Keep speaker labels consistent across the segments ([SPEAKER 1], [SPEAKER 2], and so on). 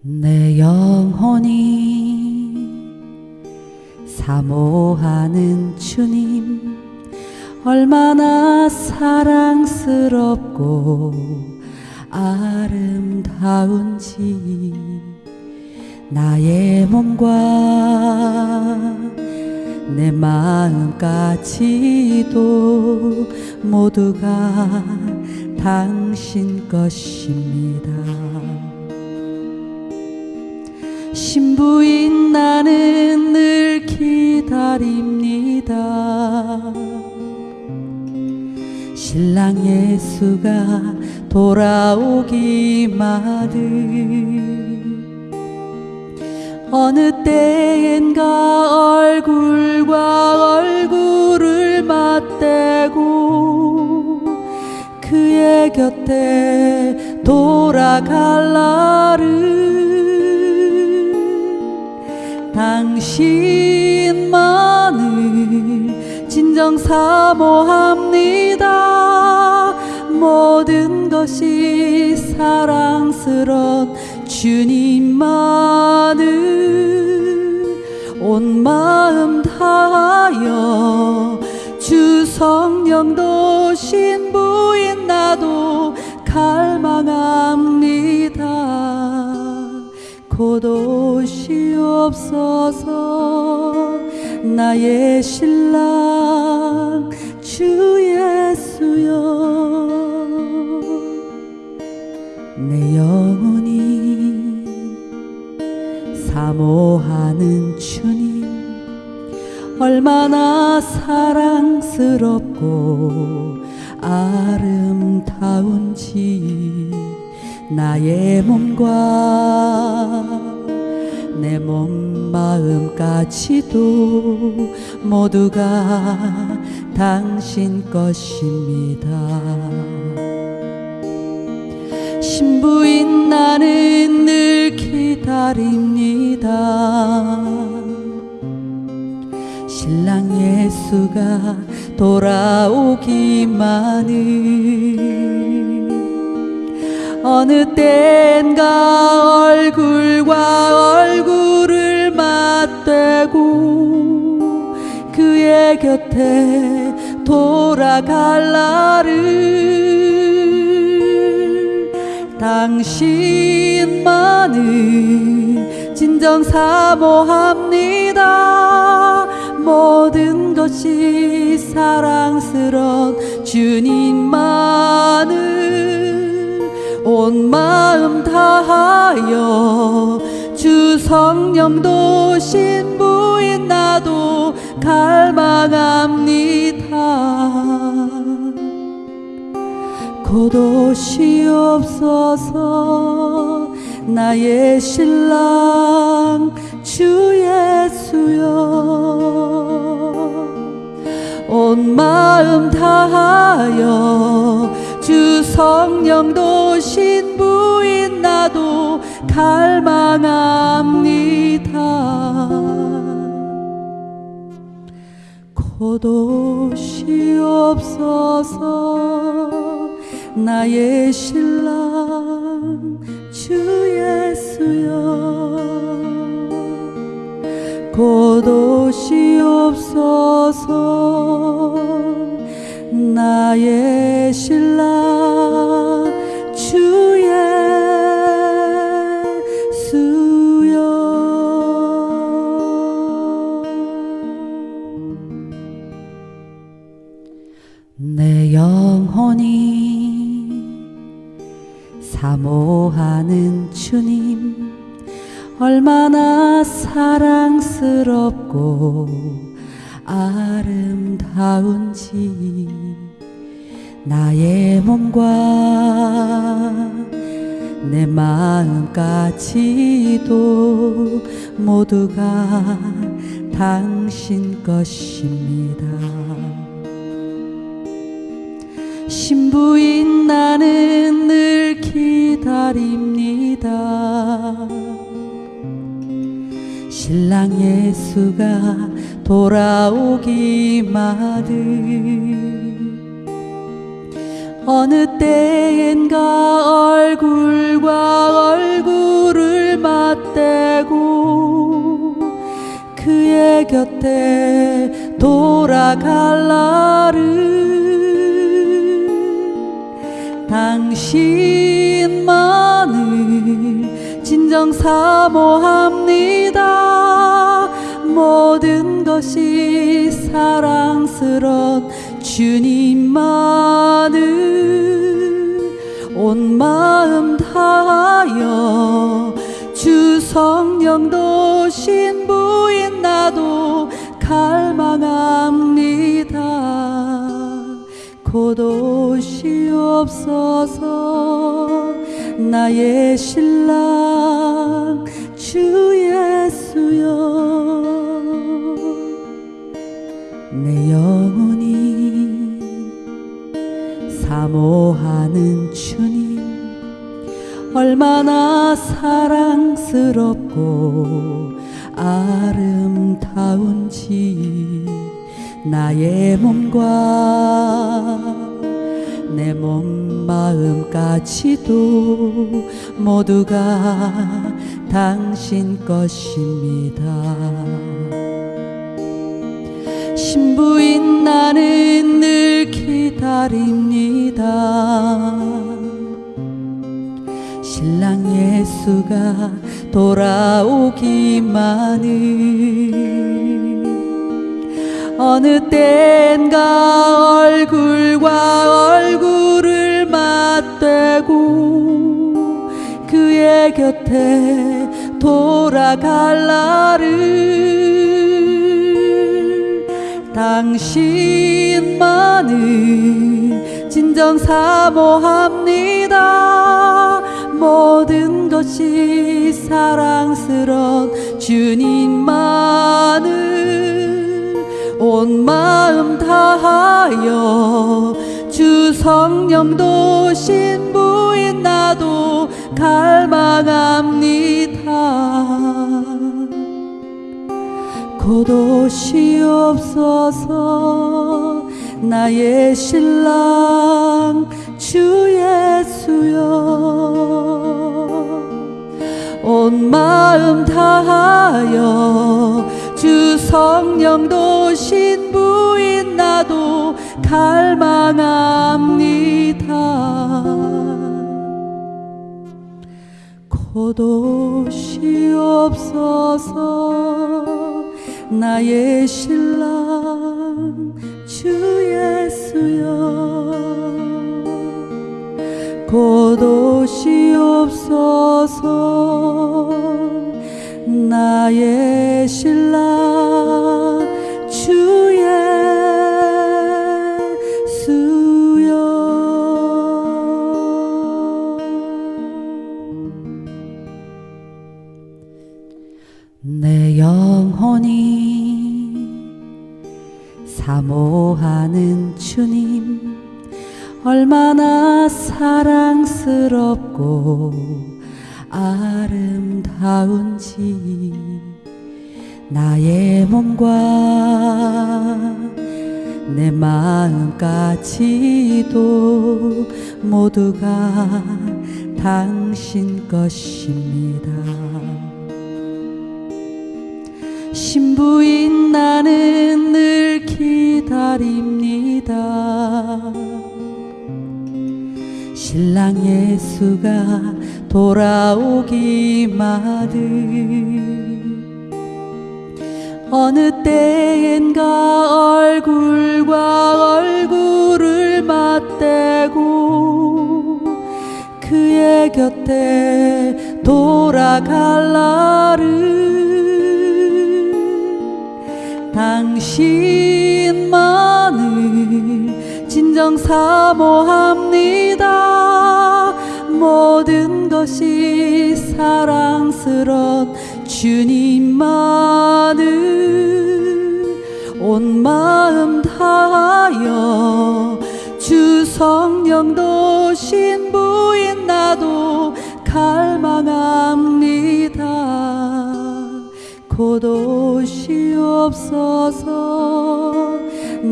[SPEAKER 1] 내 영혼이 사모하는 주님 얼마나 사랑스럽고 아름다운지 나의 몸과 내 마음까지도 모두가 당신 것입니다. 신부인 나는 늘 기다립니다. 신랑 예수가 돌아오기만을 어느 때엔가 얼굴과 얼굴을 맞대고 그의 곁에 돌아갈 날을 당신만을 진정 사모합니다. 모든 것이 사랑스런 주님만을 온 마음 다하여 주 성령도 신부인 나도 갈망합니다 곧 오시옵소서 나의 신랑 주 예수여. 내 영혼이 사모하는 주님 얼마나 사랑스럽고 아름다운지 나의 몸과 내 몸 마음까지도 모두가 당신 것입니다. 신부인 나는 늘 기다립니다. 신랑 예수가 돌아오기만을 어느 땐가 얼굴과 얼굴을 맞대고 그의 곁에 돌아갈 날을 당신만을 진정 사모합니다. 모든 것이 사랑스런 주님만을 온 마음 다하여 주 성령도 신부인 나도 갈망합니다. 곧 오시옵소서 나의 신랑 주 예수여. 온 마음 다하여 주 성령도 신부인 나도 갈망합니다. 곧 오시옵소서 나의 신랑 주 예수여. 곧 오시옵소서 나의 신랑 주 예수여. 내 영혼이 사모하는 주님 얼마나 사랑스럽고 아름다운지 나의 몸과 내 마음까지도 모두가 당신 것입니다. 신부인 나는 늘 기다립니다. 신랑 예수가 돌아오기만을 어느 때엔가 얼굴과 얼굴을 맞대고 그의 곁에 돌아갈 날은 당신만을 진정 사모합니다. 모든 것이 사랑스런 주님만을 온 마음 다하여 주 성령 도 신 부인 나도 갈망합니다. 곧 오시옵소서 나의 신랑 주 예수여. 내 영 사모하는 주님 얼마나 사랑스럽고 아름다운지 나의 몸과 내 몸 마음까지도 모두가 당신 것입니다. 신부인 나는 늘 기다립니다. 신랑 예수가 돌아오기만을 어느 땐가 얼굴과 얼굴을 맞대고 그의 곁에 돌아갈 날을 당신만을 진정 사모합니다. 모든 것이 사랑스런 주님만을 온 마음 다하여 주 성령도 신부인 나도 갈망합니다 곧 오시옵소서. 나의 신랑 주 예수여. 온 마음 다하여 주 성령 도 신 부인 나도 갈망합니다. 곧 오시옵소서 나의 신랑 주 예수여. 곧 오시옵소서 나의 신랑 주 예수여. 내 영혼이 사모하는 주님 얼마나 사랑스럽고 아름다운지 나의 몸과 내 마음까지도 모두가 당신 것입니다. 신부인 나는 늘 기다립니다. 신랑 예수가 돌아오기만을 어느 때엔가 얼굴과 얼굴을 맞대고 그의 곁에 돌아갈 날을 당신만을 진정 사모합니다. 모든 것이 사랑스런 주님만을 온 마음 다하여 주 성령도 신부인 나도 갈망합니다 곧 오시옵소서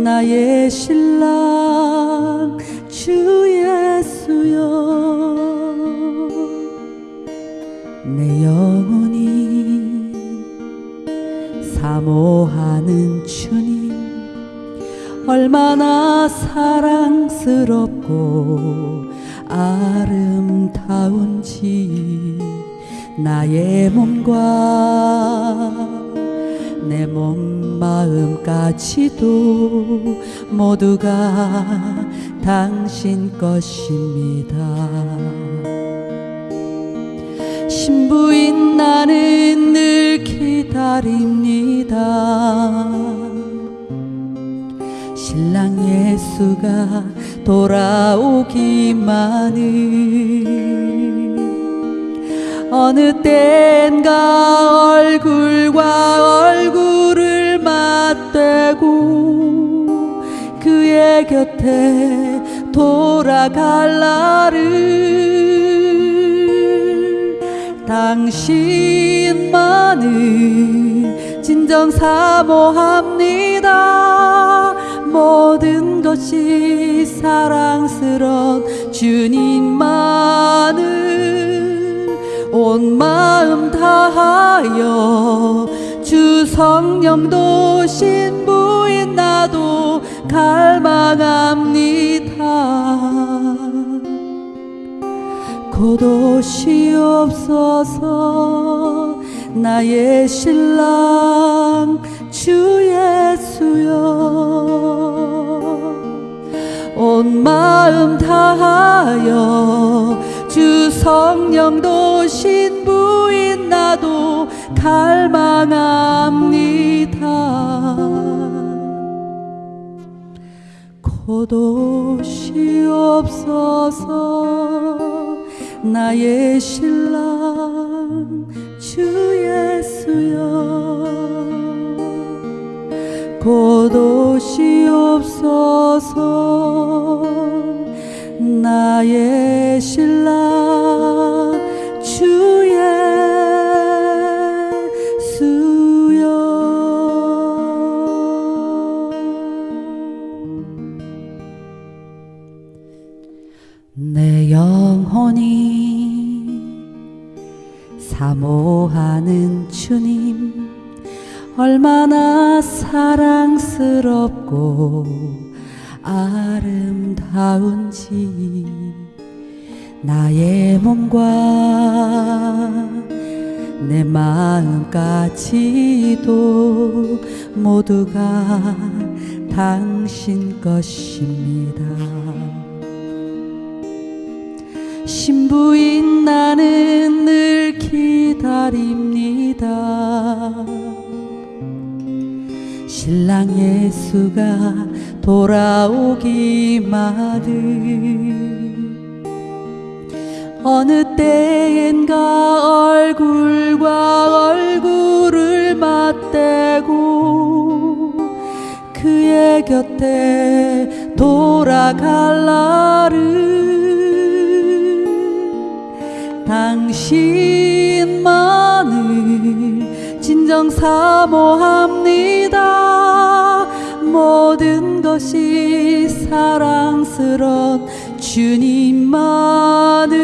[SPEAKER 1] 나의 신랑 주 예수여. 내 영혼이 사모하는 주님 얼마나 사랑스럽고 아름다운지 나의 몸과 내 몸 마음까지도 모두가 당신 것입니다. 신부인 나는 늘 기다립니다. 신랑 예수가 돌아오기만을 어느 땐가 얼굴과 얼굴을 맞대고 그의 곁에 돌아갈 날을 당신만을 진정 사모합니다. 모든 것이 사랑스런 주님만을 온 마음 다하여 주 성령도 신부인 나도 갈망합니다. 곧 오시옵소서 나의 신랑 주 예수여. 온 마음 다하여 주 성령도 신부인 나도 갈망합니다. 곧 오시옵소서 나의 신랑 주 예수여. 곧 오시옵소서 나의 신랑 주 예수여. 내 영혼이 사모하는 주님 얼마나 사랑스럽고 아름다운지 나의 몸과 내 마음까지도 모두가 당신 것입니다. 신부인 나는 늘 기다립니다. 신랑 예수가 돌아오기만을 어느 때엔가 얼굴과 얼굴을 맞대고 그의 곁에 돌아갈 날을 당신만을 진정 사모합니다 모든 것이 사랑스런 주님만을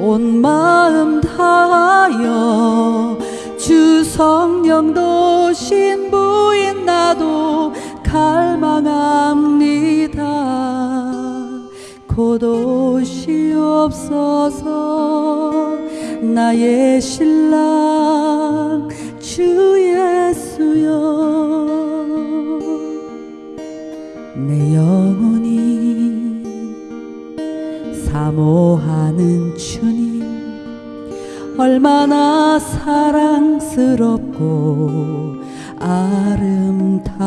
[SPEAKER 1] 온 마음 다하여 주 성령도 신부인 나도 갈망합니다. 곧 오시옵소서 나의 신랑 주 예수여 영혼이 사모하는 주님 얼마나 사랑스럽고 아름다운지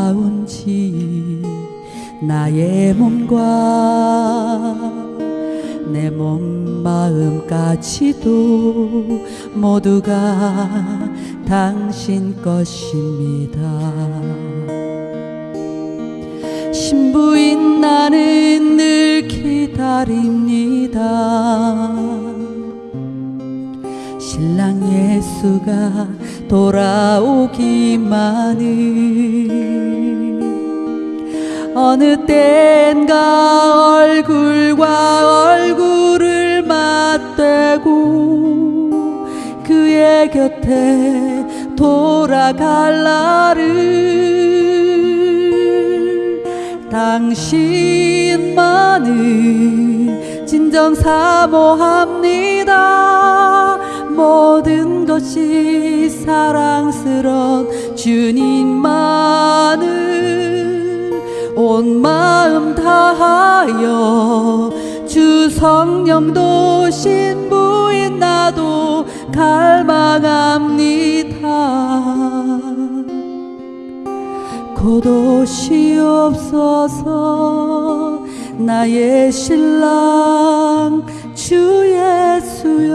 [SPEAKER 1] 나의 몸과 내 몸 마음까지도 모두가 당신 것입니다. 신부인 나는 늘 기다립니다. 신랑 예수가 돌아오기만을 어느 땐가 얼굴과 얼굴을 맞대고 그의 곁에 돌아갈 날을 당신만을 진정 사모합니다. 모든 것이 사랑스런 주님만을 온 마음 다하여 주 성령도 신부인 나도 갈망합니다 곧 오시옵소서. 나의 신랑 주 예수여.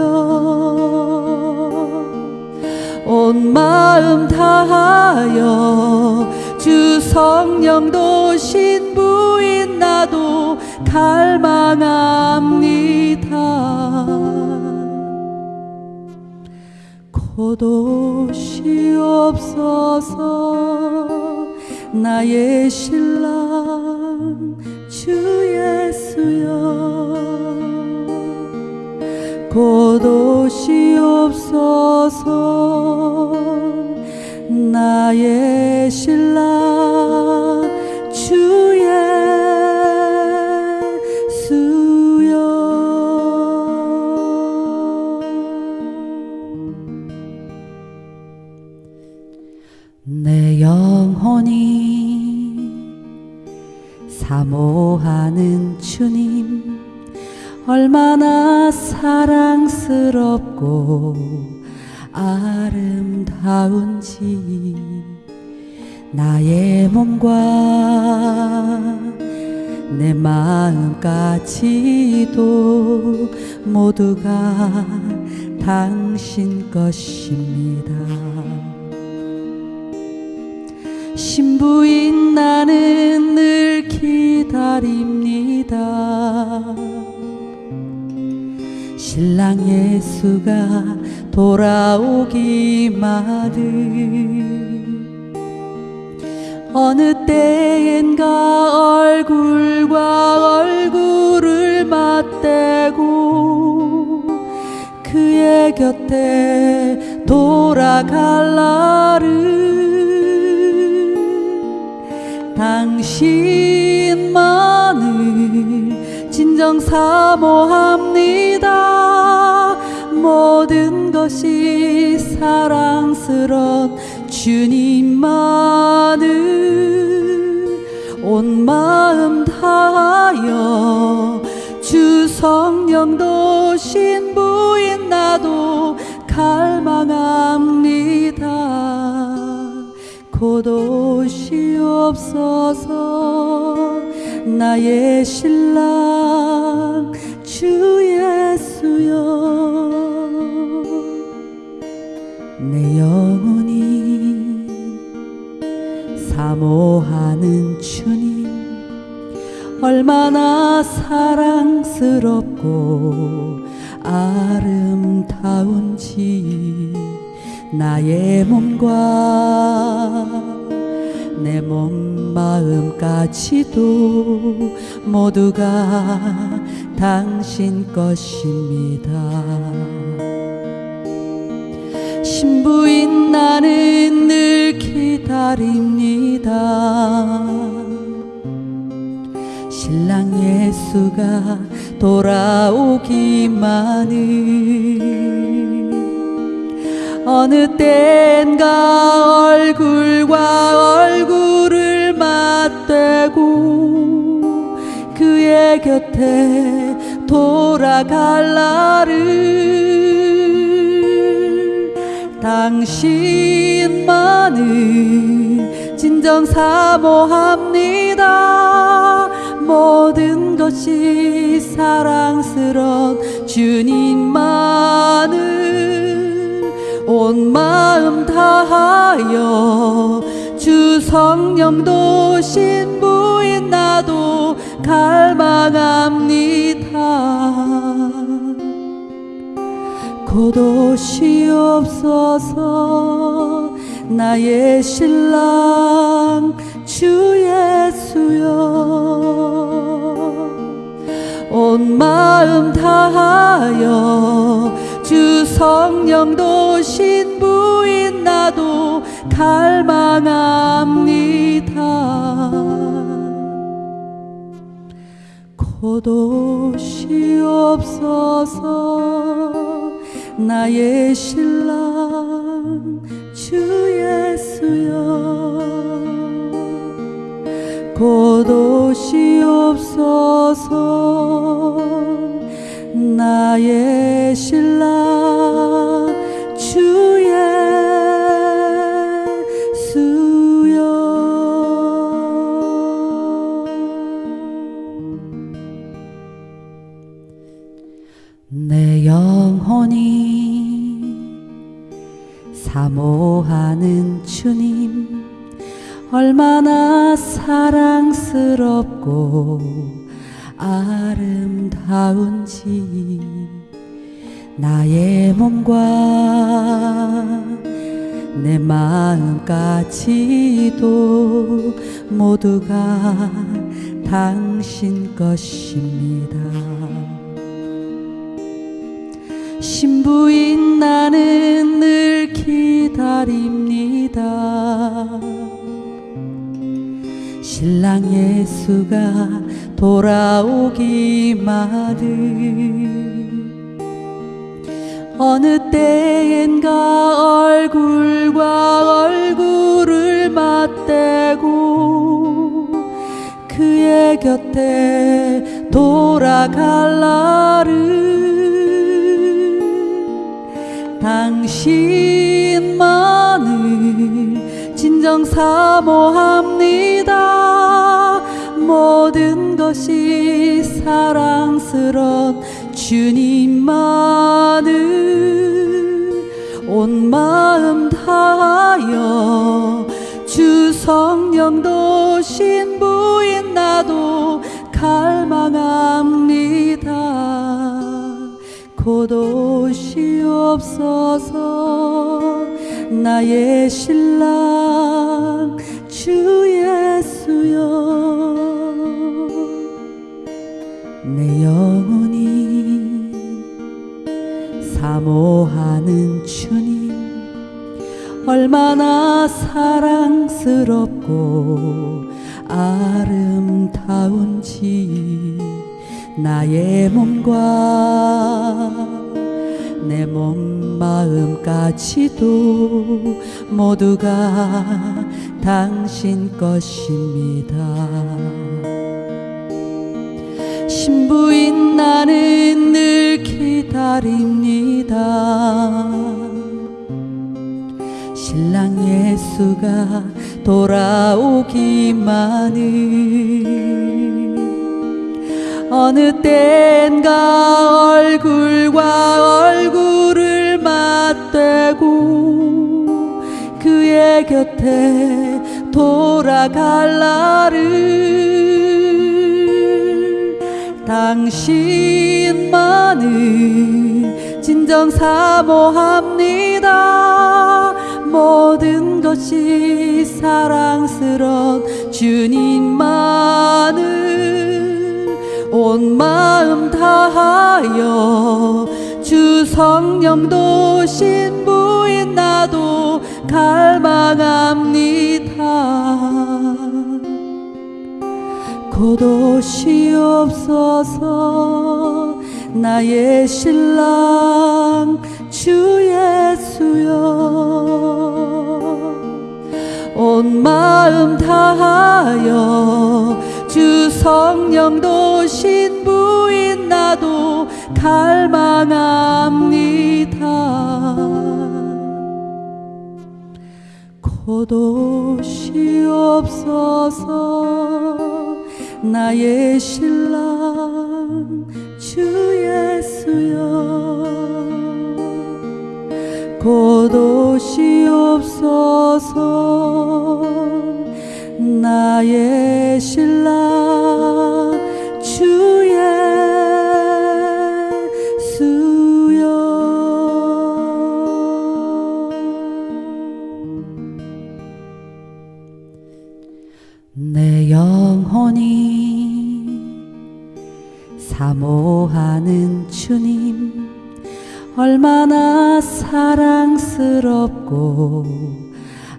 [SPEAKER 1] 온 마음 다하여 주 성령 도 신 부인 나도 갈망합니다. 곧 오시옵소서 나의 신랑 주 예수여. 곧 오시옵소서 나의 신랑 주 예수여. 내 사모하는 주님 얼마나 사랑스럽고 아름다운지 나의 몸과 내 마음까지도 모두가 당신 것입니다. 신부인 나는 늘 기다립니다. 신랑 예수가 돌아오기만을 어느 때엔가 얼굴과 얼굴을 맞대고 그의 곁에 돌아갈 날을 당신만을 진정 사모합니다. 모든 것이 사랑스런 주님만을 온 마음 다하여 주 성령도 신부인 나도 갈망합니다 곧 오시옵소서 나의 신랑 주 예수여. 내 영혼이 사모하는 주님 얼마나 사랑스럽고 아름다운지 나의 몸과 내 몸 마음까지도 모두가 당신 것입니다. 신부인 나는 늘 기다립니다. 신랑 예수가 돌아오기만을 어느 땐가 얼굴과 얼굴을 맞대고 그의 곁에 돌아갈 날을 당신만을 진정 사모합니다. 모든 것이 사랑스런 주님만을 온 마음 다하여 주 성령도 신부인 나도 갈망합니다. 곧 오시옵소서 나의 신랑 주 예수여. 온 마음 다하여 주주 성령도 신부인 나도 갈망합니다. 고도시 없어서 나의 신랑 주 예수여. 고도시 없어서 나의 신랑 주 예수여. 내 영혼이 사모하는 주님 얼마나 사랑스럽고 아름다운지 나의 몸과 내 마음까지도 모두가 당신 것입니다. 신부인 나는 늘 기다립니다. 신랑 예수가 돌아오기만을 어느 때엔가 얼굴과 얼굴을 맞대고 그의 곁에 돌아갈 날을 당신만을 진정 사모합니다 모든 것이 사랑스런 주님만을 온 마음 다하여 주 성령 도 신 부인 나도 갈망합니다. 고도시 없어서 나의 신랑 주 예수여 사모하는 주님 얼마나 사랑스럽고 아름다운지 나의 몸과 내 몸 마음까지도 모두가 당신 것입니다. 신부인 나는 늘 기다립니다. 신랑 예수가 돌아오기만을 어느 땐가 얼굴과 얼굴을 맞대고 그의 곁에 돌아갈 날을 당신만을 진정 사모합니다. 모든 것이 사랑스런 주님만을 온 마음 다하여 주 성령도 신부인 나도 갈망합니다 고도시 없어서 나의 신랑 주 예수여. 온 마음 다하여 주 성령 도 신 부인 나도 갈망합니다. 고도시 없어서 나의 신랑 주 예수여. 고도시 없어서 나의 신랑 주 예수여. 내 사모하는 주님 얼마나 사랑스럽고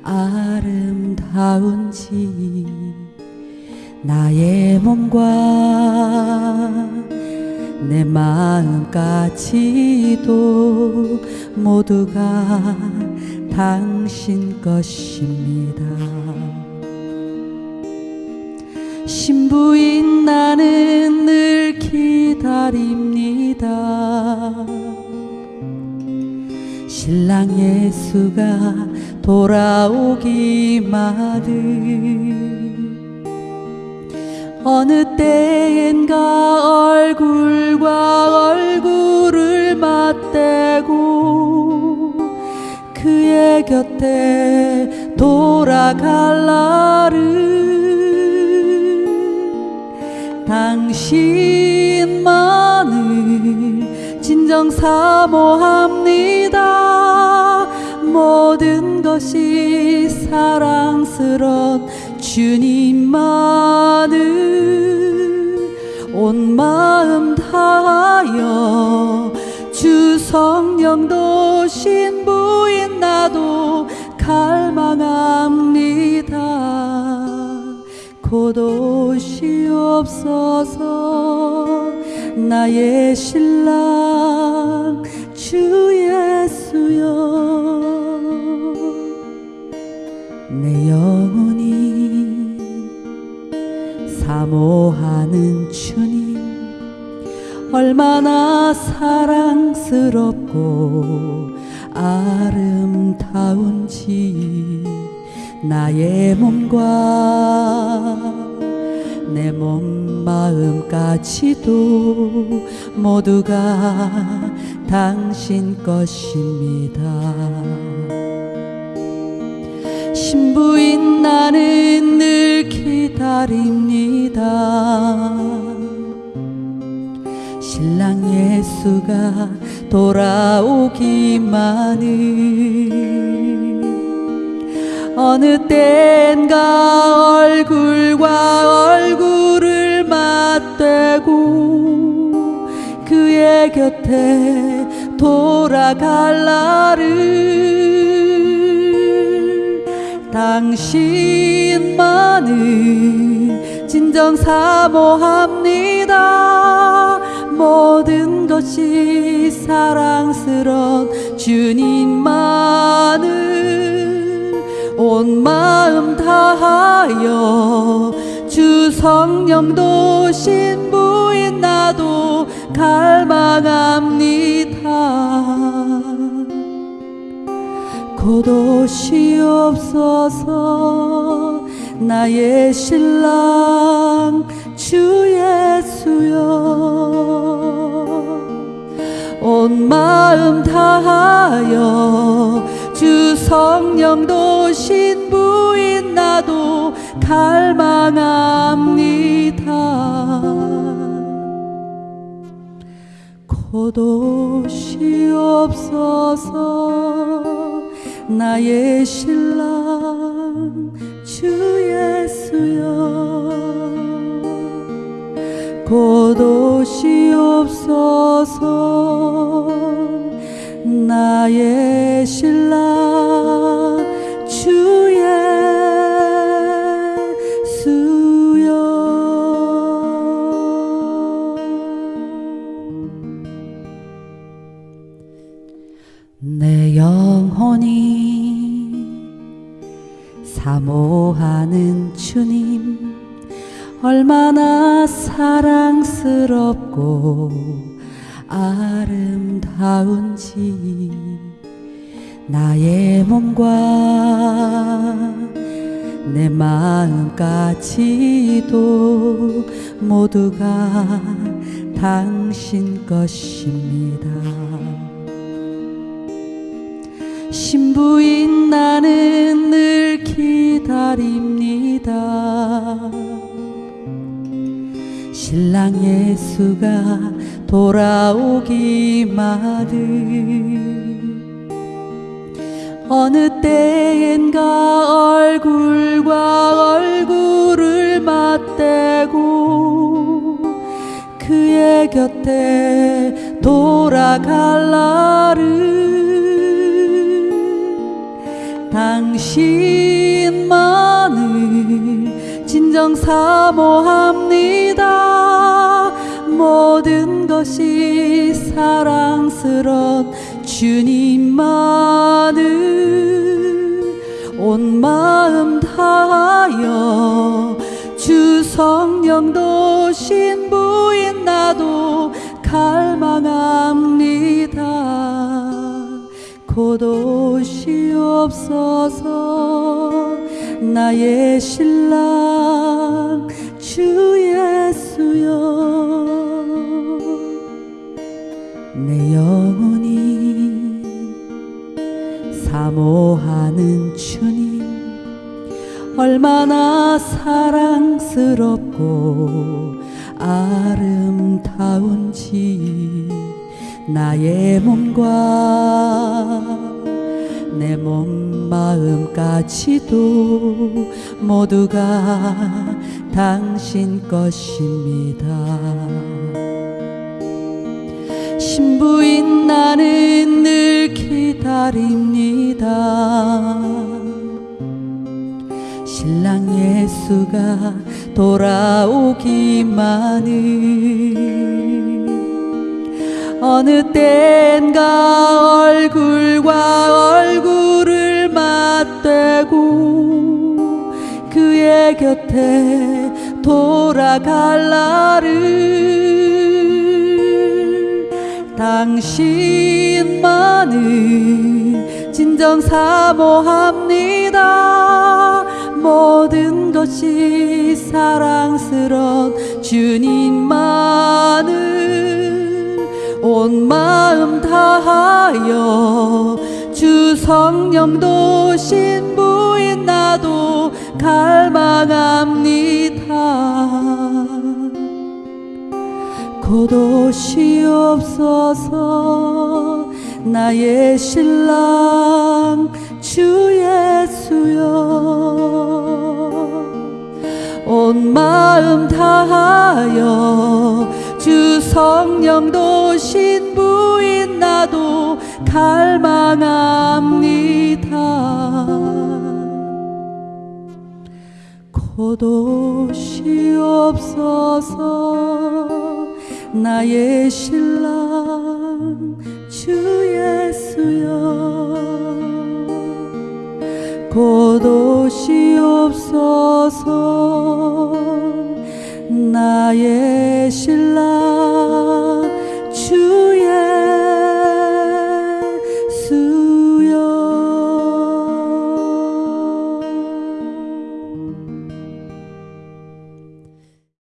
[SPEAKER 1] 아름다운지 나의 몸과 내 마음까지도 모두가 당신 것입니다. 신부인 나는 늘 기다립니다. 신랑 예수가 돌아오기만을 어느 때엔가 얼굴과 얼굴을 맞대고 그의 곁에 돌아갈 날을 당신만을 진정 사모합니다. 모든 것이 사랑스런 주님만을 온 마음 다하여 주 성령도 신부인 나도 갈망합니다 곧 오시옵소서 나의 신랑 주 예수여. 내 영혼이 사모하는 주님 얼마나 사랑스럽고 아름다운지 나의 몸과 내 몸 마음까지도 모두가 당신 것입니다. 신부인 나는 늘 기다립니다. 신랑 예수가 돌아오기만을 어느 땐가 얼굴과 얼굴을 맞대고 그의 곁에 돌아갈 날을 당신만을 진정 사모합니다. 모든 것이 사랑스런 주님만을 온 마음 다하여 주 성령도 신부인 나도 갈망합니다. 곧 오시옵소서 나의 신랑 주 예수여. 온 마음 다하여 주 성령도 신부인 나도 갈망합니다. 곧 오시옵소서 나의 신랑 주 예수여. 곧 오시옵소서 나의 신랑 주 예수여. 내 영혼이 사모하는 주님 얼마나 사랑스럽고 아름다운지 나의 몸과 내 마음까지도 모두가 당신 것입니다. 신부인 나는 늘 기다립니다. 신랑 예수가 돌아오기만을 어느 때엔가 얼굴과 얼굴을 맞대고 그의 곁에 돌아갈 날을 당신만을 진정 사모합니다 모든 것이 사랑스런 주님만을 온 마음 다하여 주 성령도 신부인 나도 갈망합니다. 곧 오시옵소서 나의 신랑 주 예수여 영혼이 사모하는 주님 얼마나 사랑스럽고 아름다운지 나의 몸과 내 몸 마음까지도 모두가 당신 것입니다. 신부인 나는 늘 기다립니다. 신랑 예수가 돌아오기만을 어느 땐가 얼굴과 얼굴을 맞대고 그의 곁에 돌아갈 날을 당신만을 진정 사모합니다. 모든 것이 사랑스런 주님만을 온 마음 다하여 주 성령도 신부인 나도 갈망합니다 곧 오시옵소서. 나의 신랑 주 예수여. 온 마음 다하여 주 성령 도 신 부인 나도 갈망합니다. 곧 오시옵소서 나의 신랑 주 예수여. 곧옷이 없어서 나의 신랑 주